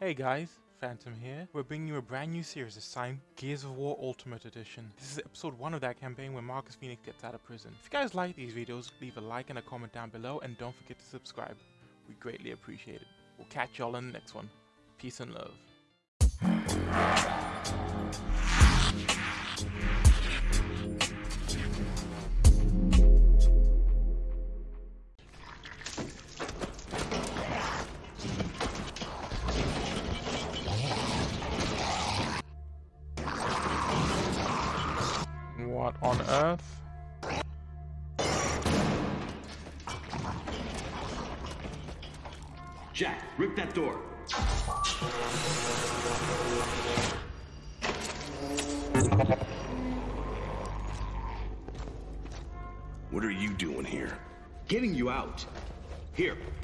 Hey guys, Phantom here. We're bringing you a brand new series this time, Gears of War Ultimate Edition. This is episode 1 of that campaign where Marcus Phoenix gets out of prison. If you guys like these videos, leave a like and a comment down below and don't forget to subscribe. We greatly appreciate it. We'll catch y'all in the next one. Peace and love.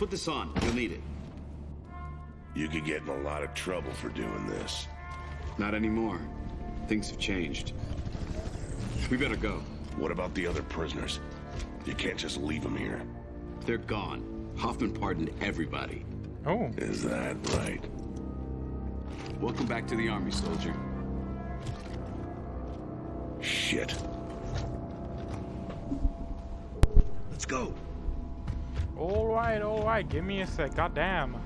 Put this on. You'll need it. You could get in a lot of trouble for doing this. Not anymore. Things have changed. We better go. What about the other prisoners? You can't just leave them here. They're gone. Hoffman pardoned everybody. Oh, Is that right? Welcome back to the army, soldier. Shit. Let's go. Alright, alright, give me a sec, goddamn.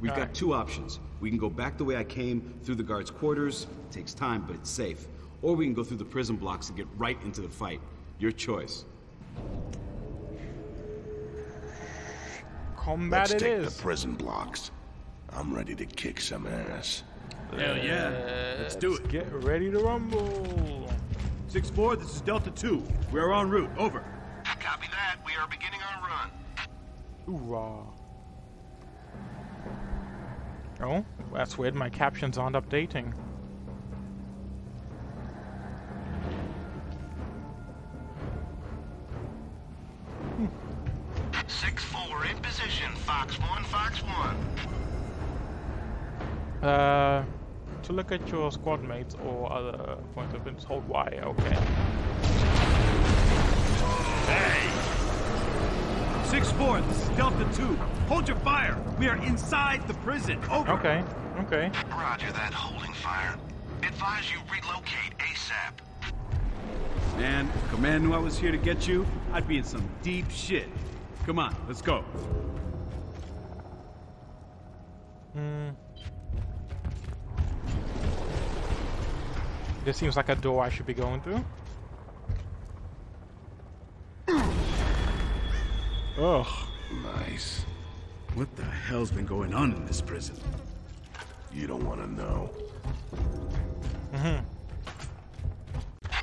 We've Alright. got two options. We can go back the way I came, through the guards' quarters. It takes time, but it's safe. Or we can go through the prison blocks and get right into the fight. Your choice. Combat Let's it take is. the prison blocks. I'm ready to kick some ass. Hell yeah. Let's do it. Get ready to rumble. 6-4, this is Delta 2. We are en route. Over. Copy that. We are beginning our run. Hoorah. Oh, that's weird. My captions aren't updating. Six four in position. Fox one. Fox one. Uh, to look at your squad mates or other points of interest, hold Y. Okay. Hey! 6-4, Delta 2. Hold your fire. We are inside the prison. Over. Okay. Okay. Roger that. Holding fire. Advise you relocate ASAP. Man, if Command knew I was here to get you, I'd be in some deep shit. Come on, let's go. Hmm. This seems like a door I should be going through. Ugh. Nice. What the hell's been going on in this prison? You don't want to know. Mm-hmm.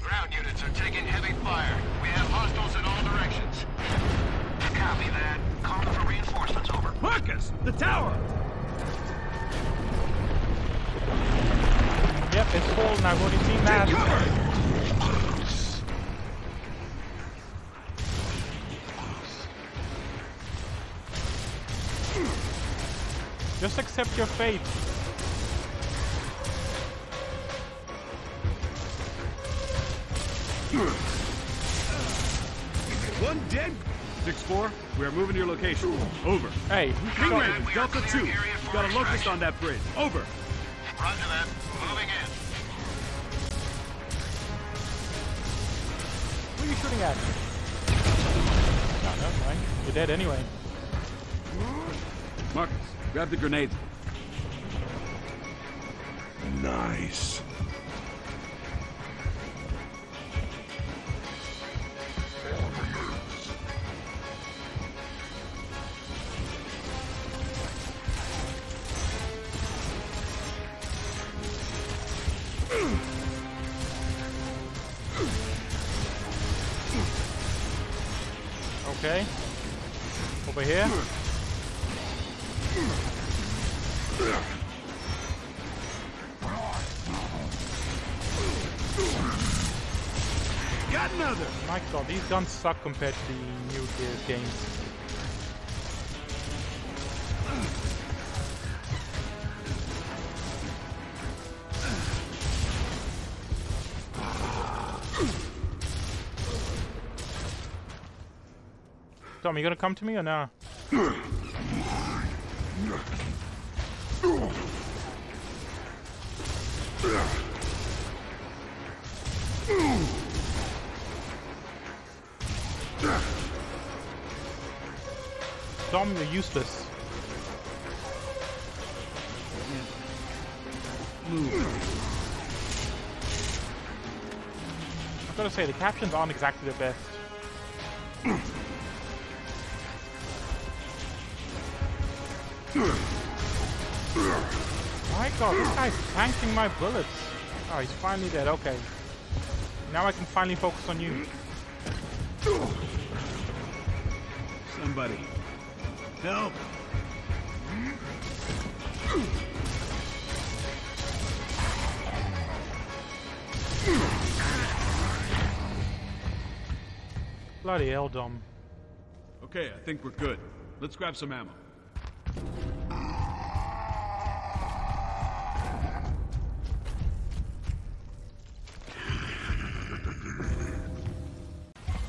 Ground units are taking heavy fire. We have hostiles in all directions. Copy that. Call for reinforcements. Over. Marcus! The tower! Yep, it's fallen. I've already seen that. Just accept your fate. One dead. 6-4, we are moving to your location. Over. Hey, King so- Raven, Delta 2. We got a locust on that bridge. Over. Roger that. Moving you shooting at? No, never mind. You're dead anyway. Marcus, grab the grenades. Nice. suck compared to the new games. Tom, you gonna come to me or nah? Dom, you're useless. I've gotta say, the captions aren't exactly the best. My god, this guy's tanking my bullets. Oh, he's finally dead. Okay. Now I can finally focus on you. Somebody. Help! Bloody hell, Dom. Okay, I think we're good. Let's grab some ammo.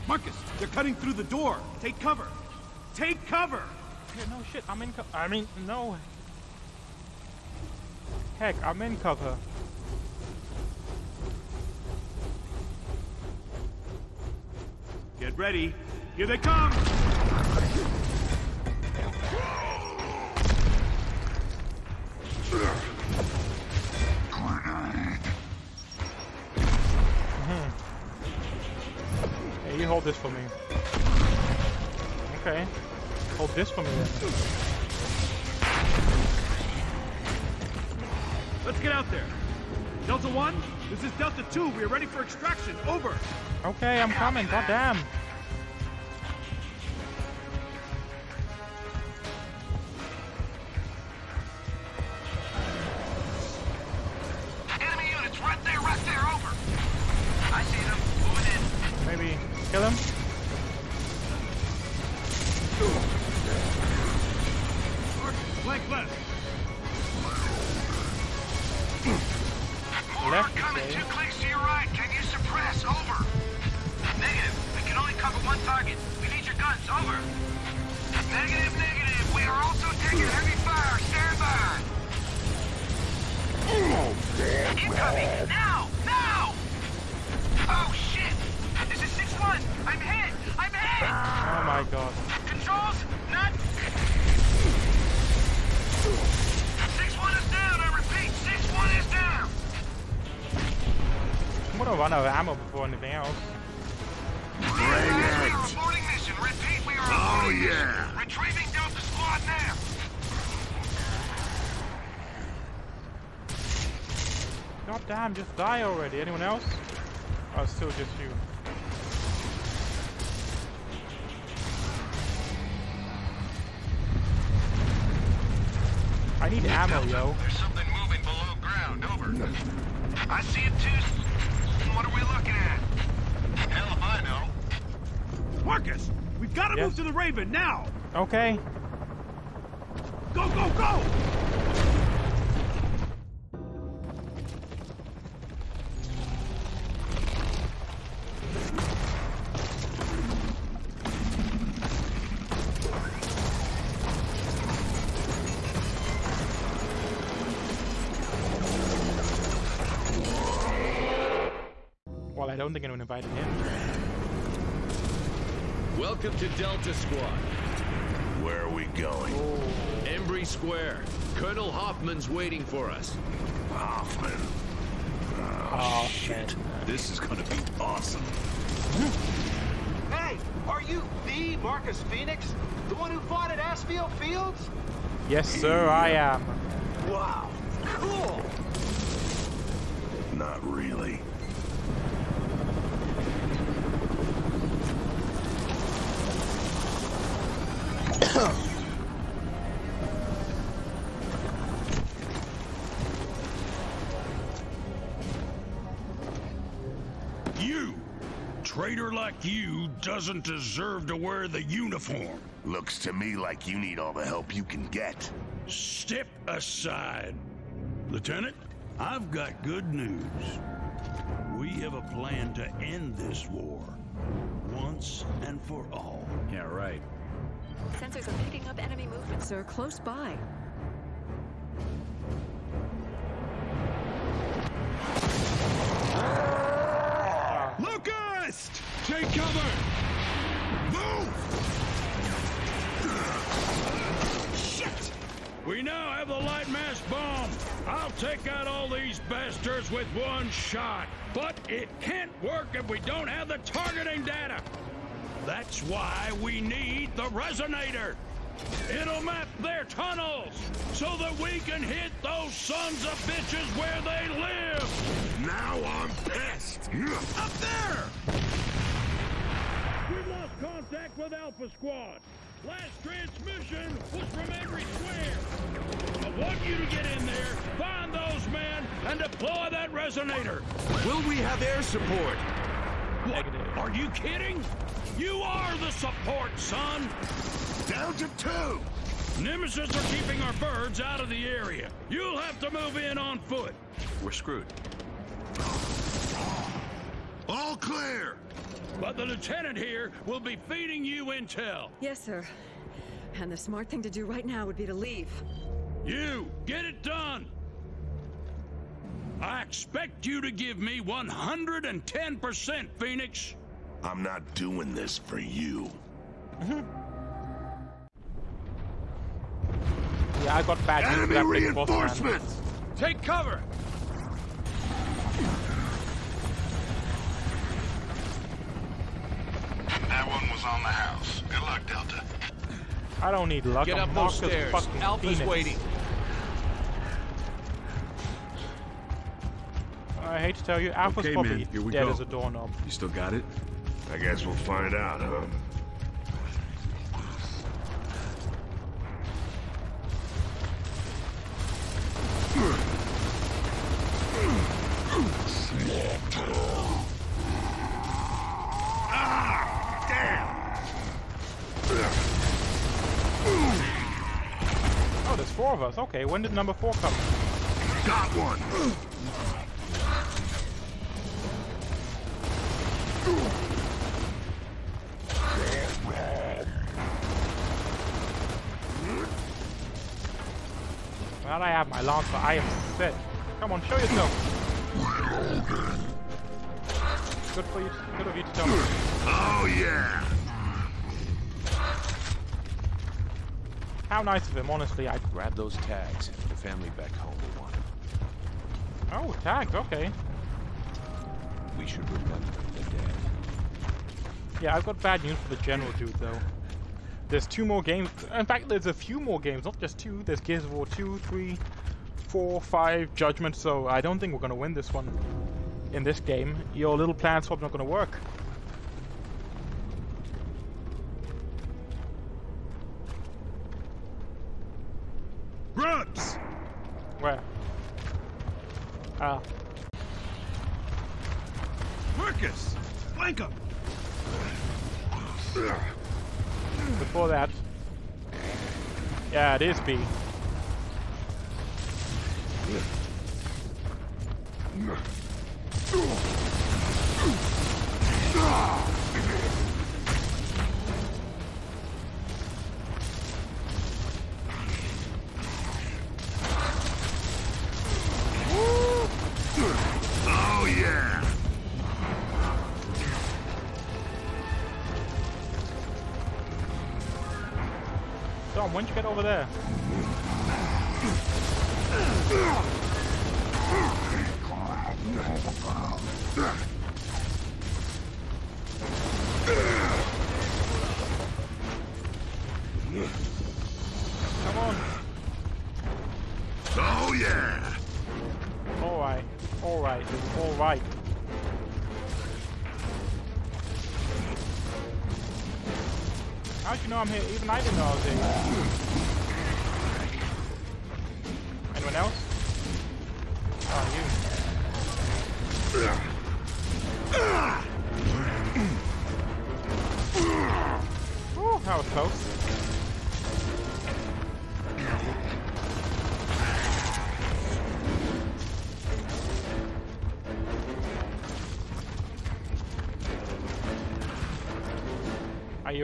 Marcus, they're cutting through the door. Take cover. Take cover. Yeah, no shit, I'm in co- I mean, no. Heck, I'm in cover. Get ready. Here they come. Hey, you hold this for me. Okay. Hold this for me then. Let's get out there. Delta 1, this is Delta 2. We are ready for extraction. Over. Okay, I'm coming, goddamn. Enemy target. We need your guns. Over. Negative, negative. We are also taking heavy fire. Stand by. Incoming. Now. Now. Oh, shit. This is 6-1. I'm hit. I'm hit. Oh my god. Controls, not. 6-1 is down. I repeat, 6-1 is down. I'm gonna run out of ammo before anything else. We are aborting mission. Repeat, we are Oh, yeah. mission. Retrieving Delta Squad now. God damn, just die already. Anyone else? Oh, it's still just you. I need ammo, yo. There's something moving below ground. Over. I see it too. What are we looking at? Hell if I know. Marcus, we've got to Yes. move to the Raven now. Okay. Go, go, go! Well, I don't think anyone invited him. Welcome to Delta Squad. Where are we going? Embry Square. Colonel Hoffman's waiting for us. Hoffman. Oh, oh shit. This is gonna be awesome. Hey, are you the Marcus Phoenix? The one who fought at Aspho Fields? Yes, sir, I am. Wow, cool. Doesn't deserve to wear the uniform. Looks to me like you need all the help you can get. Step aside. Lieutenant, I've got good news. We have a plan to end this war. Once and for all. Yeah, right. Sensors are picking up enemy movement, sir, close by. Locust! Take cover! We now have the Lightmass bomb. I'll take out all these bastards with one shot. But it can't work if we don't have the targeting data. That's why we need the resonator. It'll map their tunnels so that we can hit those sons of bitches where they live. Now I'm pissed. Up there! We've lost contact with Alpha Squad. Last transmission was from Embry Square. I want you to get in there, find those men, and deploy that resonator. Will we have air support? What? Are you kidding? You are the support, son! Down to two! Nemacysts are keeping our birds out of the area. You'll have to move in on foot. We're screwed. All clear! But the lieutenant here will be feeding you intel. Yes, sir. And the smart thing to do right now would be to leave. You, get it done! I expect you to give me 110%, Phoenix. I'm not doing this for you. Mm-hmm. Yeah, I got bad news Enemy that big boss man. reinforcements! Take cover! That one was on the house. Good luck, Delta. I don't need luck. Get I'm up those stairs. fucking Alpha's Phoenix. waiting. I hate to tell you, Alpha's Okay, probably man, here we dead go. as a doorknob. You still got it? I guess we'll find out, huh? Oh, there's four of us. Okay, when did number four come? Got one! Now that I have my lancer, I am set. Come on, show yourself. Good for you. Good of you to tell me. Oh, yeah! How nice of him, honestly. I. Grab those tags. The family back home will want them. Oh, tags. Okay. We should remember the dead. Yeah, I've got bad news for the general dude, though. There's two more games. In fact, there's a few more games, not just two. There's Gears of War 2, 3, 4, 5, Judgment, so I don't think we're going to win this one in this game. Your little plan's probably not going to work. Grubs! Where? Ah, Marcus! Flank him! before that. Yeah, it is B. Oh, yeah! Dom, when'd you get over there? Come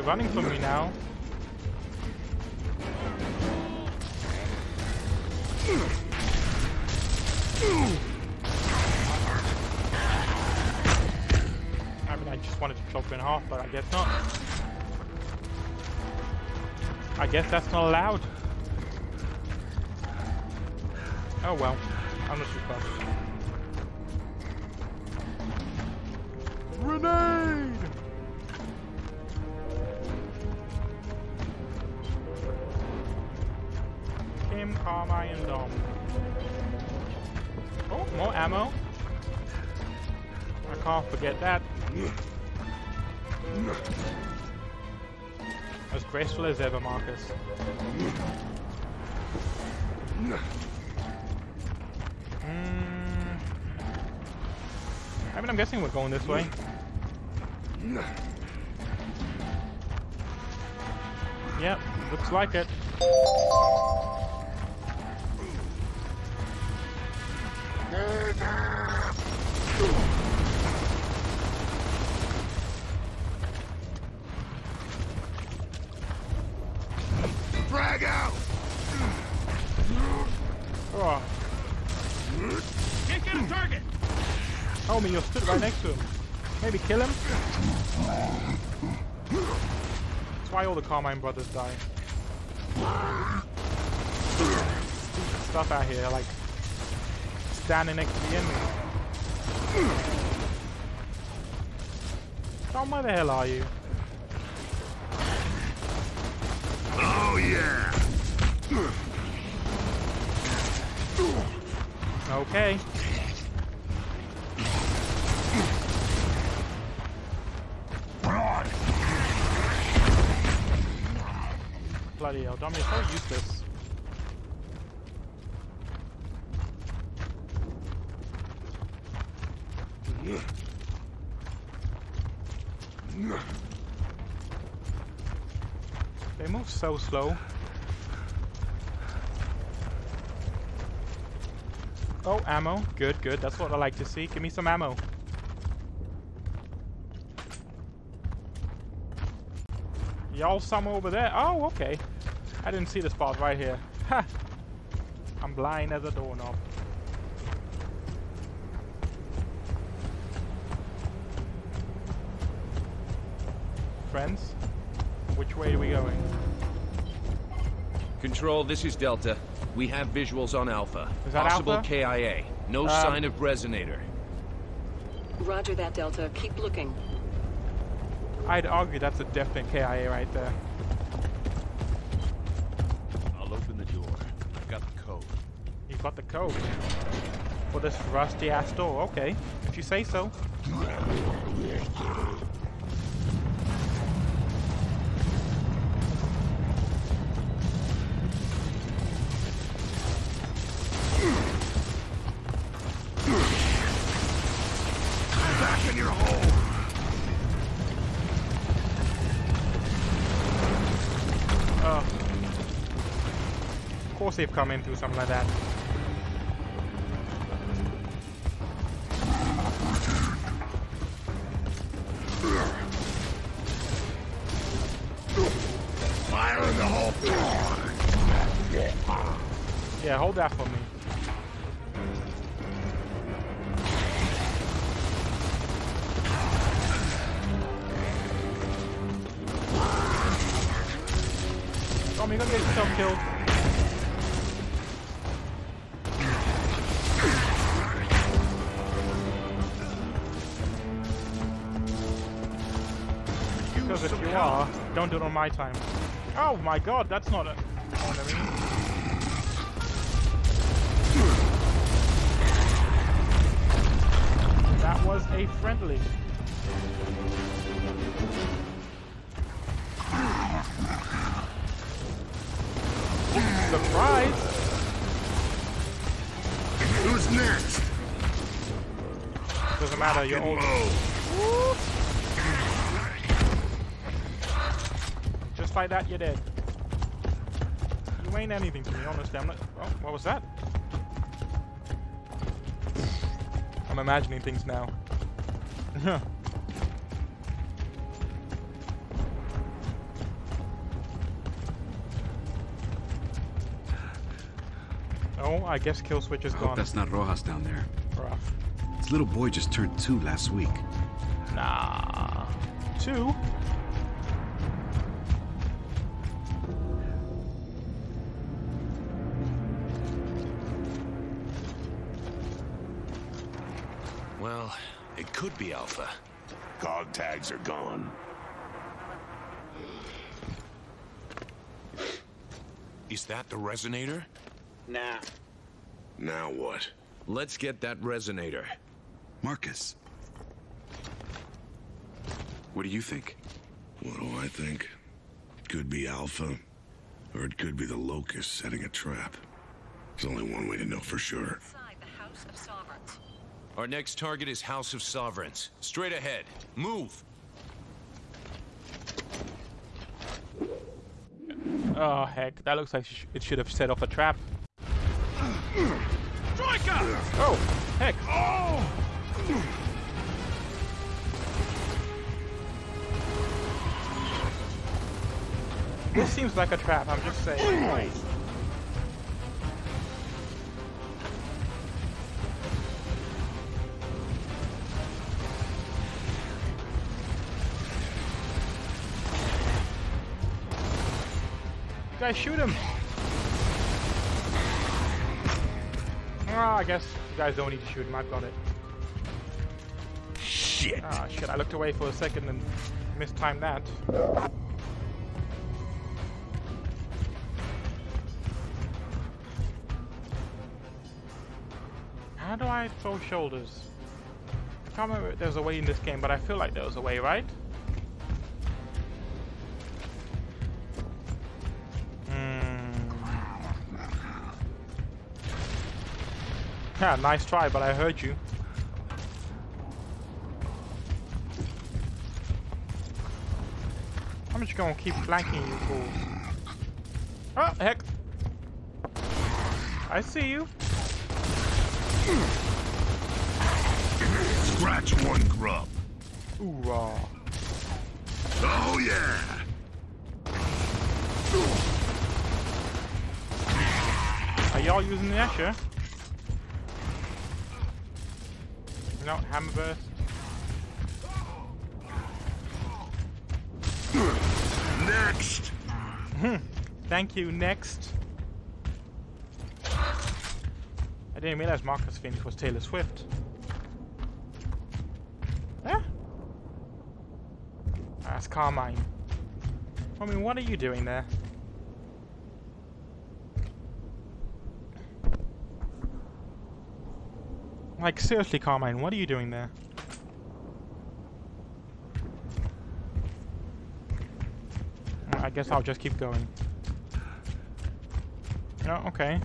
You're running from me now. I mean, I just wanted to chop in half, but I guess not. I guess that's not allowed. Oh well, I'm not too close. Forget that. As graceful as ever, Marcus. Mm. I mean, I'm guessing we're going this way. Yep, looks like it. Frag out! Oh, Can't get a target! homie, you're stood right next to him. Maybe kill him? That's why all the Carmine brothers die. Stupid stuff out here, like standing next to the enemy. Tom, where the hell are you? Oh yeah! Okay. Bloody hell, Dom, you're so useless. They move so slow. Oh, ammo. Good, good. That's what I like to see. Give me some ammo. Y'all somewhere over there? Oh, okay. I didn't see the spot right here. Ha! I'm blind as a doorknob. Friends, which way are we going? Control, this is Delta. We have visuals on Alpha. Is that Possible Alpha? KIA. No Um, sign of resonator. Roger that, Delta. Keep looking. I'd argue that's a definite KIA right there. I'll open the door. I've got the code. You've got the code for this rusty ass door. Okay, if you say so. Come in through something like that. Fire in the hole! Yeah, hold that for me. Tom, you're gonna get yourself killed. Do it on my time. Oh my god, that's not a... You I mean? That was a friendly. Surprise! Who's next? Doesn't matter, you're old. Like that, you're dead. You ain't anything to me, honestly. I'm not. Oh, what was that? I'm imagining things now. Oh, I guess kill switch is I hope gone. that's not Rojas down there. Rough. This little boy just turned two last week. Nah. Two? Could be Alpha. Cog tags are gone. Is that the resonator? Nah. Now what? Let's get that resonator. Marcus. What do you think? What do I think? Could be Alpha, or it could be the Locust setting a trap. There's only one way to know for sure. Inside the House of Sovereigns. Our next target is House of Sovereigns. Straight ahead. Move. Oh, heck. That looks like sh- it should have set off a trap. Striker! Oh, heck. Oh! This seems like a trap, I'm just saying. Guys shoot him! Oh, I guess you guys don't need to shoot him, I've got it. Shit! Ah, shit, I looked away for a second and mistimed that. How do I throw shoulders? I can't remember if there's a way in this game, but I feel like there was a way, right? Yeah, nice try, but I heard you. I'm just gonna keep flanking you fools. Oh, heck. I see you. Scratch one grub. Hoorah. Uh. Oh yeah! Are y'all using the Gnasher? No, Hammerburst. Next! Hmm. Thank you, next. I didn't realize Marcus Phoenix was Taylor Swift. Yeah? That's Carmine. I mean, what are you doing there? Like, seriously, Carmine, what are you doing there? I guess I'll just keep going. Oh, okay.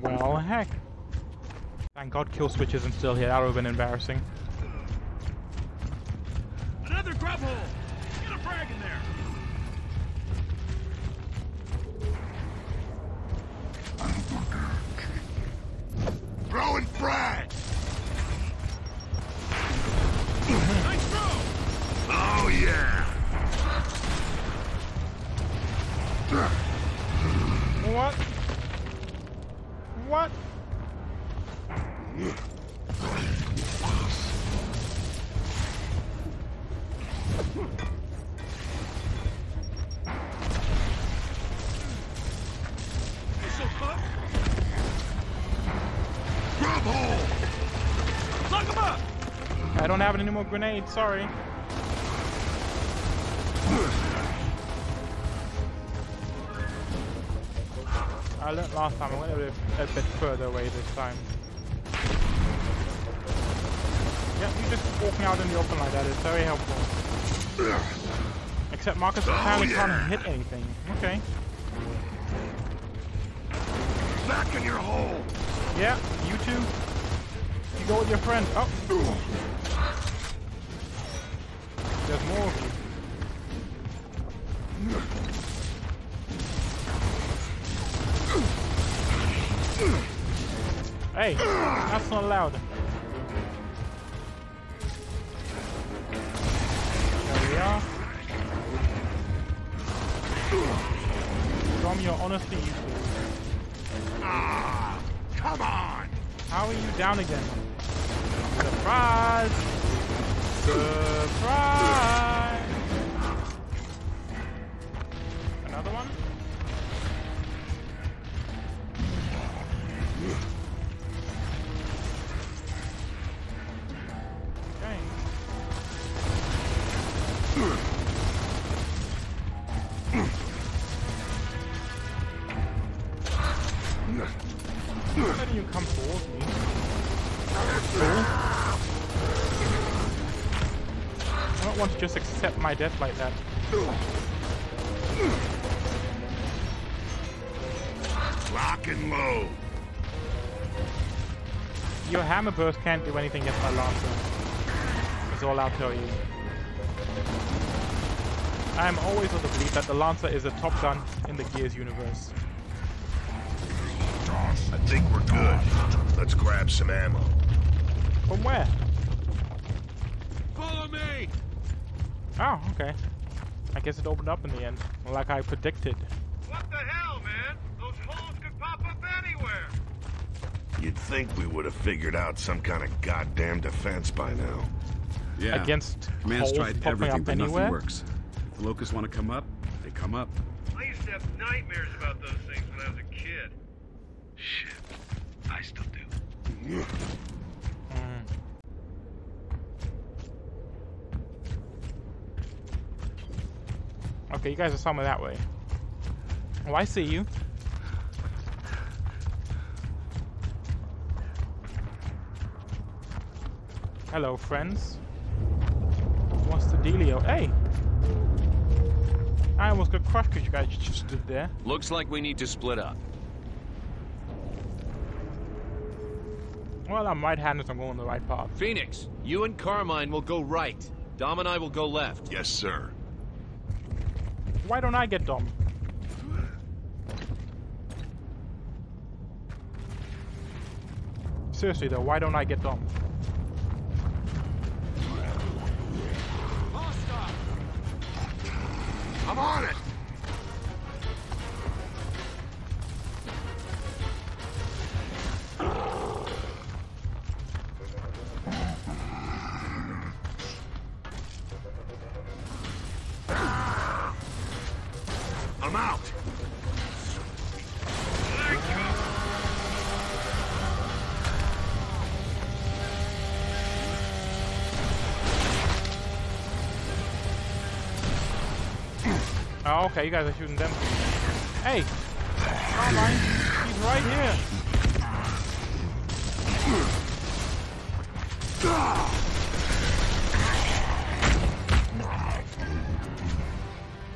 Well, heck. Thank God kill switch isn't still here. That would have been embarrassing. Have any more grenades, sorry. I learned last time, I went a bit, a bit further away this time. Yeah, you just walking out in the open like that is very helpful. Except Marcus oh, apparently yeah. can't hit anything. Okay. Back in your hole! Yeah, you too. You go with your friend. Oh, Hey, that's not allowed. There we are. From your honesty, Ah, come on! How are you down again? Surprise! Surprise! Death like that. Lock and load. Your Hammerburst can't do anything against my lancer. That's all I'll tell you. I am always of the belief that the lancer is a top gun in the Gears universe. I think we're good. Let's grab some ammo. From where? Follow me! Oh, okay. I guess it opened up in the end, like I predicted. What the hell, man? Those holes could pop up anywhere. You'd think we would have figured out some kind of goddamn defense by now. Yeah. Against Command's holes tried everything, up but anywhere? nothing works. If the locusts want to come up, they come up. I used to have nightmares about those things when I was a kid. Shit. I still do. Hmm. Okay, you guys are somewhere that way. Oh, I see you. Hello, friends. What's the dealio? Hey! I almost got crushed because you guys just stood there. Looks like we need to split up. Well, I'm right-handed, so I'm going the right path. Phoenix, you and Carmine will go right. Dom and I will go left. Yes, sir. Why don't I get dumb? Seriously though, why don't I get Dom? Oh, okay, you guys are shooting them. Hey! Carmine, he's right here!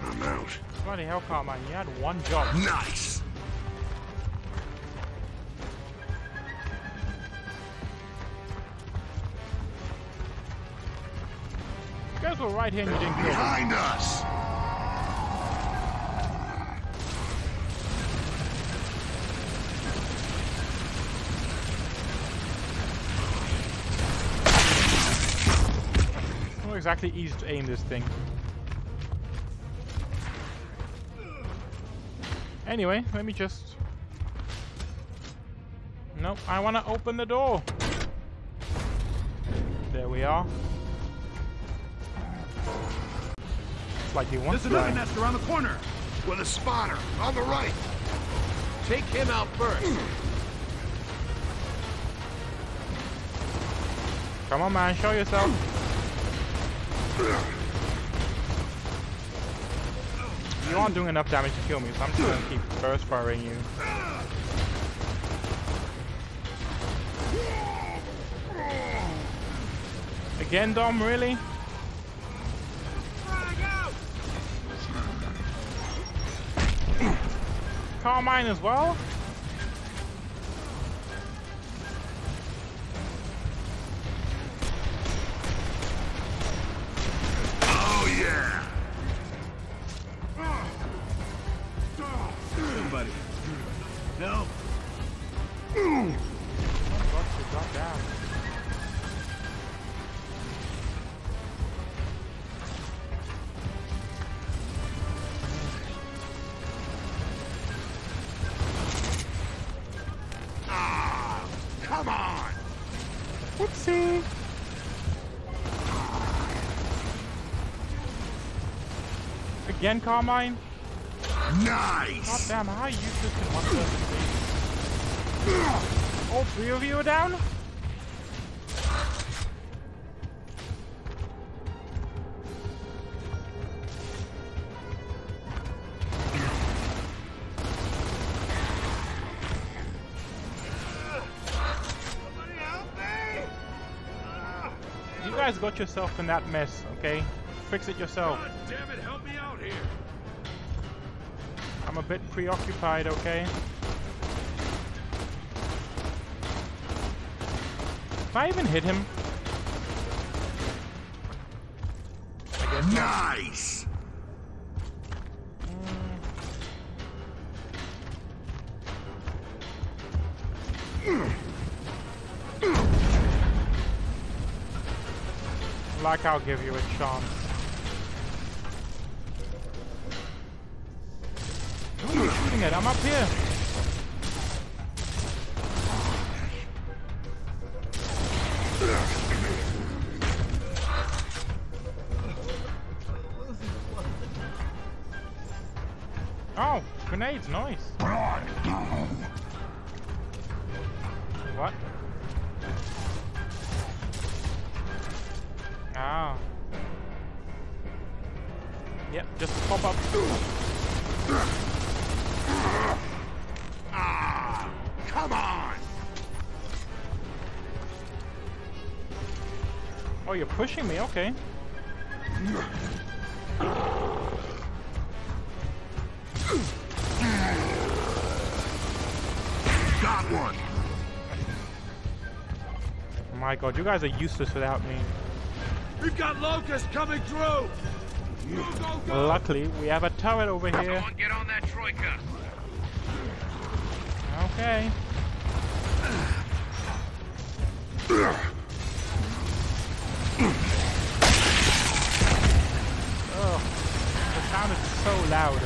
I'm out. Bloody hell, Carmine, you had one job. Nice! You guys were right here and you didn't kill. Behind us! Not exactly easy to aim this thing. Anyway, let me just... Nope, I want to open the door. There we are. It's like he wants There's to another die. nest around the corner. With a spotter, on the right! Take him out first. Come on, man, show yourself. You aren't doing enough damage to kill me, so I'm just gonna keep burst firing you. Again, Dom, really? Carmine as well? Again, Carmine? Nice! God damn, how useless can one person oh, be? All three of you are down? You guys got yourself in that mess, okay? Fix it yourself. I'm a bit preoccupied, okay? If I even hit him? Nice! Like I'll give you a chance. At? I'm up here. Oh, grenades, nice. Oh, you're pushing me, okay. Got one! Oh my god, you guys are useless without me. We've got locusts coming through! Go, go, go! Luckily, we have a turret over here. Someone get on that troika. Okay. Ugh, the sound is so loud.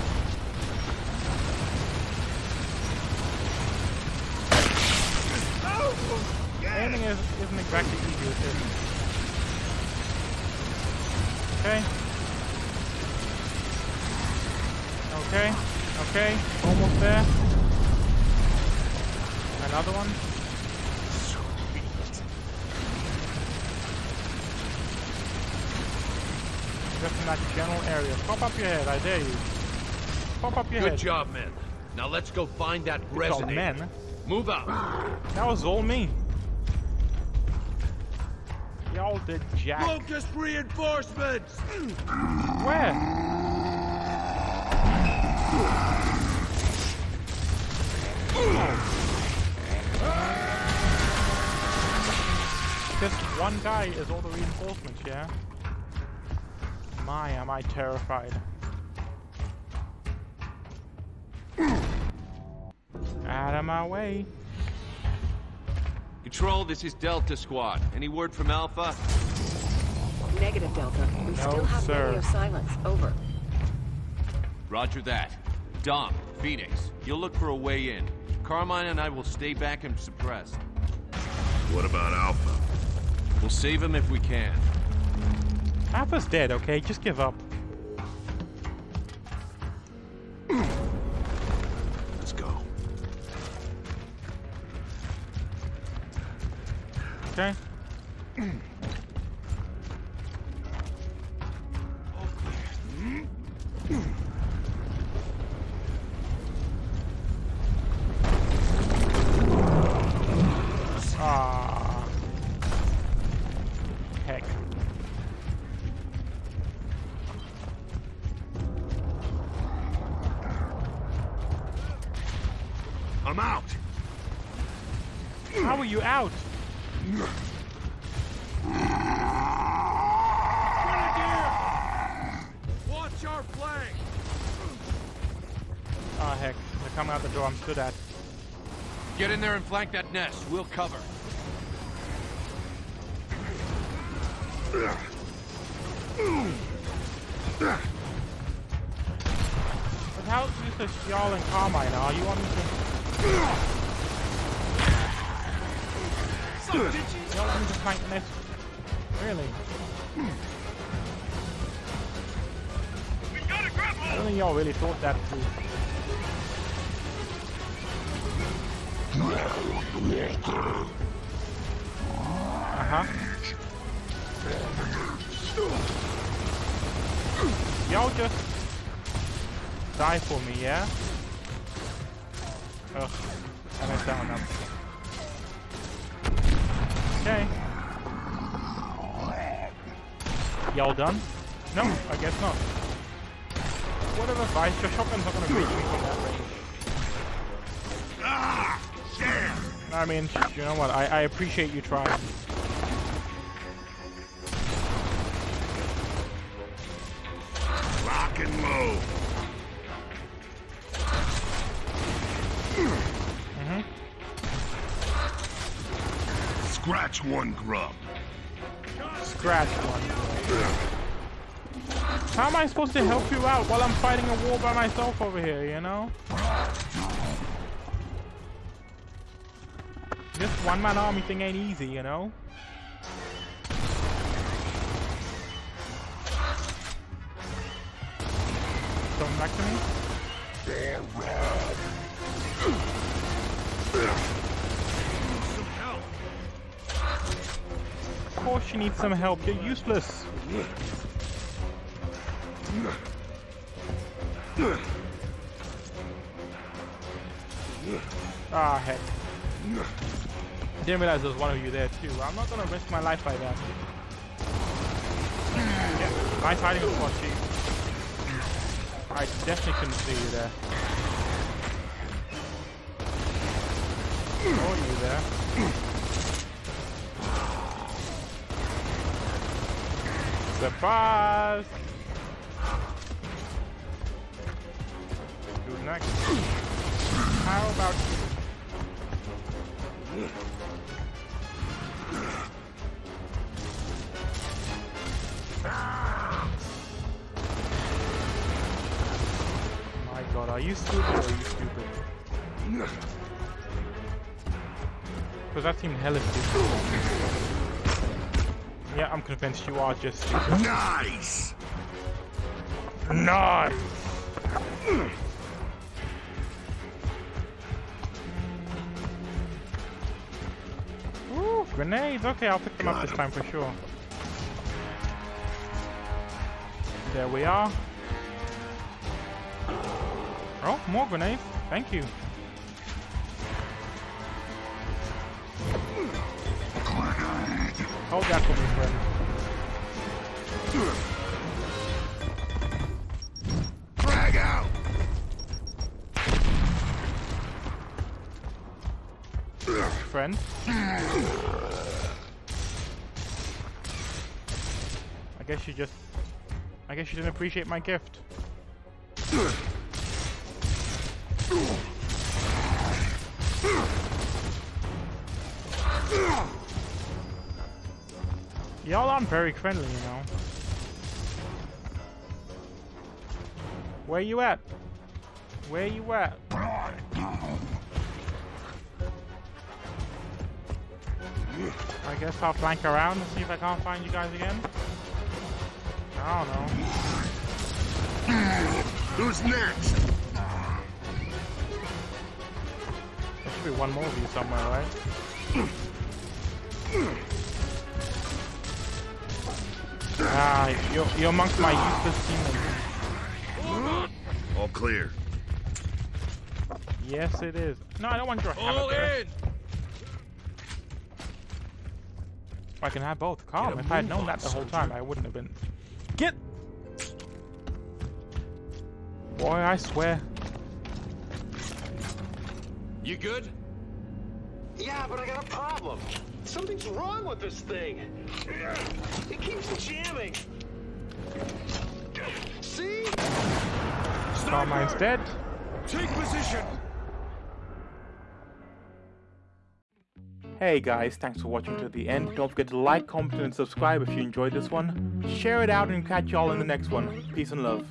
Aiming is, isn't exactly easy with this. Okay. Okay, okay, almost there. Another one. Just in that general area. Pop up your head, I dare you. Pop up your Good head. Good job, men. Now let's go find that Good resonator. men. Move out. That was all me. Y'all did jack. Locust reinforcements! Where? Just one guy is all the reinforcements, yeah? My, am I terrified. Out of my way. Control, this is Delta Squad. Any word from Alpha? Negative, Delta. We No, still have sir. radio silence. Over. Roger that. Dom, Fenix, you'll look for a way in. Carmine and I will stay back and suppress. What about Alpha? We'll save him if we can. Alpha's dead, okay? Just give up. Let's go. Okay? out the door I'm stood at. Get in there and flank that nest. We'll cover. But how useless y'all and Carmine are? You want me to... Y'all want me to flank the nest? Really? I don't think y'all really thought that through. Uh-huh. Y'all just die for me, yeah? Ugh, I messed that up. Okay. Y'all done? No, I guess not. Whatever, Vice, your shotgun's not gonna reach me from that range. I mean, you know what, I, I appreciate you trying. Lock and load. Mm-hmm. Scratch one grub. Scratch one. How am I supposed to help you out while I'm fighting a war by myself over here, you know? This one-man army thing ain't easy, you know? Coming back to me? Of course you need some help, you're useless. Ah, heck. I didn't realize there was one of you there too. I'm not gonna risk my life like that. Yeah, nice hiding spot, chief. I definitely couldn't see you there. Oh, you there. Surprise! Who's next? How about you? God, are you stupid or are you stupid? Because that seemed hella stupid. Yeah, I'm convinced you are just stupid. Nice! Nice! Ooh, grenades. Okay, I'll pick them up this time for sure. There we are. Oh, more grenade. Thank you. Hold that for me, friend. Frag out! Friend. I guess you just... I guess you didn't appreciate my gift. Y'all aren't very friendly, you know. Where you at? Where you at? I guess I'll flank around and see if I can't find you guys again. I don't know. Who's next? There should be one more of you somewhere, right? Ah, you're, you're amongst my useless teammates. All clear. Yes, it is. No, I don't want your hammer. All there. in! I can have both. Calm. If I had known that the whole time, I wouldn't have been. Get! Boy, I swear. You good? Yeah, but I got a problem. Something's wrong with this thing. It keeps jamming. See? Carmine's dead. Take position! Hey guys, thanks for watching to the end. Don't forget to like, comment, and subscribe if you enjoyed this one. Share it out and catch y'all in the next one. Peace and love.